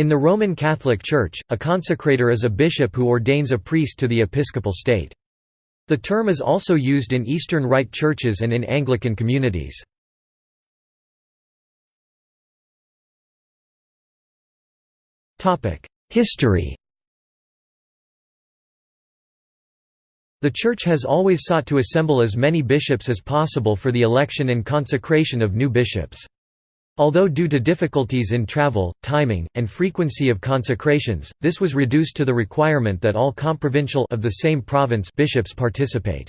In the Roman Catholic Church, a consecrator is a bishop who ordains a priest to the episcopal state. The term is also used in Eastern Rite churches and in Anglican communities. History The Church has always sought to assemble as many bishops as possible for the election and consecration of new bishops. Although due to difficulties in travel, timing, and frequency of consecrations, this was reduced to the requirement that all comprovincial of the same province bishops participate.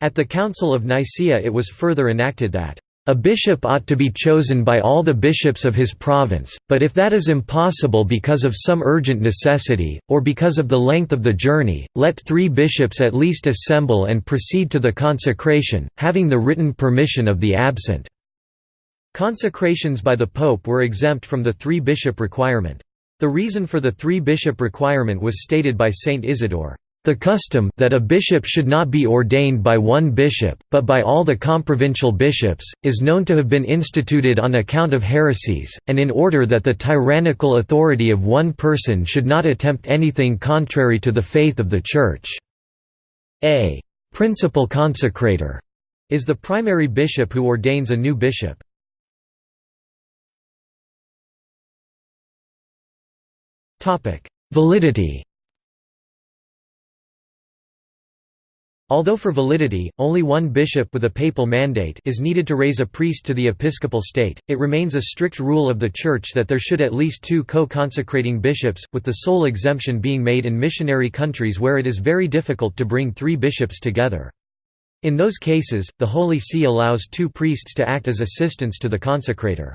At the Council of Nicaea it was further enacted that a bishop ought to be chosen by all the bishops of his province, but if that is impossible because of some urgent necessity, or because of the length of the journey, let three bishops at least assemble and proceed to the consecration, having the written permission of the absent. Consecrations by the Pope were exempt from the three-bishop requirement. The reason for the three-bishop requirement was stated by Saint Isidore, "...the custom that a bishop should not be ordained by one bishop, but by all the comprovincial bishops, is known to have been instituted on account of heresies, and in order that the tyrannical authority of one person should not attempt anything contrary to the faith of the Church." A principal consecrator is the primary bishop who ordains a new bishop. Validity Although for validity, only one bishop with a papal mandate is needed to raise a priest to the episcopal state, it remains a strict rule of the Church that there should at least two co-consecrating bishops, with the sole exemption being made in missionary countries where it is very difficult to bring three bishops together. In those cases, the Holy See allows two priests to act as assistants to the consecrator.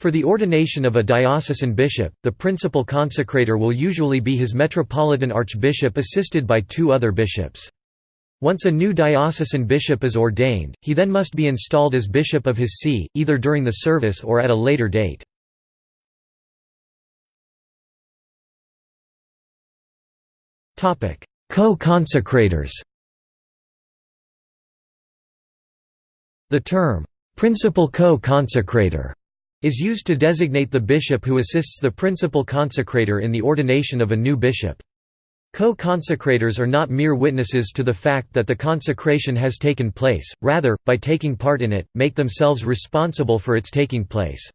For the ordination of a diocesan bishop, the principal consecrator will usually be his metropolitan archbishop assisted by two other bishops. Once a new diocesan bishop is ordained, he then must be installed as bishop of his see, either during the service or at a later date. Co-consecrators The term, "'principal co-consecrator' is used to designate the bishop who assists the principal consecrator in the ordination of a new bishop. Co-consecrators are not mere witnesses to the fact that the consecration has taken place, rather, by taking part in it, make themselves responsible for its taking place.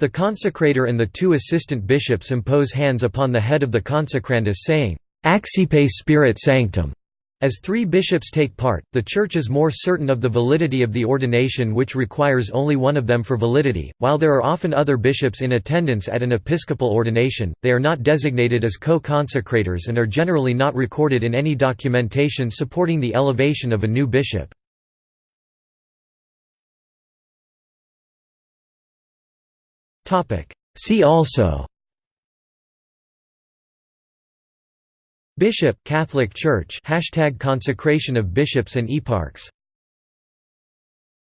The consecrator and the two assistant bishops impose hands upon the head of the consecrandus saying, Accipe Spiritum Sanctum, as three bishops take part, the Church is more certain of the validity of the ordination which requires only one of them for validity. While there are often other bishops in attendance at an episcopal ordination, they are not designated as co-consecrators and are generally not recorded in any documentation supporting the elevation of a new bishop. See also Bishop Catholic Church Hashtag consecration of bishops and eparchs